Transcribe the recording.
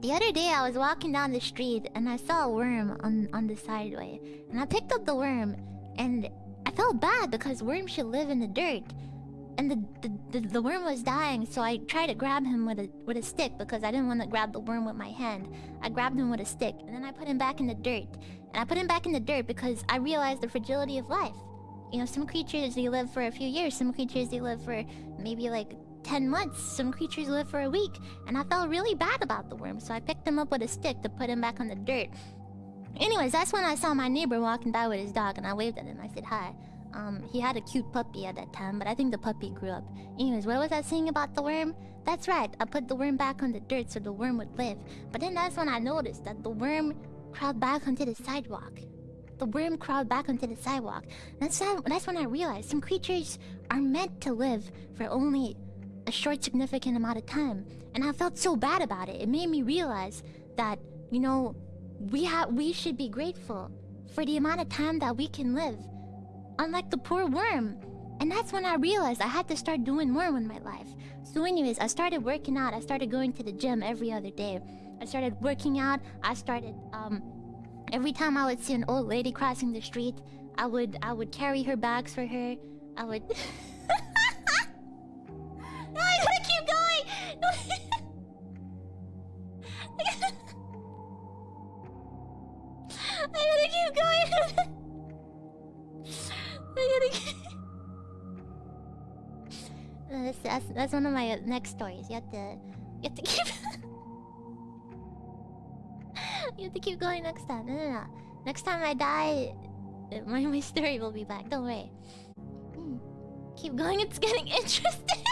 The other day I was walking down the street and I saw a worm on on the sideway. And I picked up the worm and I felt bad because worms should live in the dirt. And the, the, the, the worm was dying, so I tried to grab him with a with a stick because I didn't want to grab the worm with my hand. I grabbed him with a stick and then I put him back in the dirt. And I put him back in the dirt because I realized the fragility of life. You know, some creatures they live for a few years, some creatures they live for maybe like 10 months. Some creatures live for a week. And I felt really bad about the worm, so I picked him up with a stick to put him back on the dirt. Anyways, that's when I saw my neighbor walking by with his dog and I waved at him. I said hi. Um, he had a cute puppy at that time, but I think the puppy grew up. Anyways, what was I saying about the worm? That's right, I put the worm back on the dirt so the worm would live. But then that's when I noticed that the worm crawled back onto the sidewalk. The worm crawled back onto the sidewalk. That's, that's when I realized some creatures are meant to live for only a short significant amount of time. And i felt so bad about it. It made me realize that you know we have we should be grateful for the amount of time that we can live unlike the poor worm. And that's when i realized i had to start doing more with my life. So anyways i started working out. I started going to the gym every other day. I started working out. I started um every time i would see an old lady crossing the street i would i would carry her bags for her. I would gotta keep going. I gotta keep... Uh, that's, that's, that's one of my next stories. You have to... You have to keep... you have to keep going next time. No, no, no. Next time I die, my, my story will be back. Don't worry. Hmm. Keep going, it's getting interesting.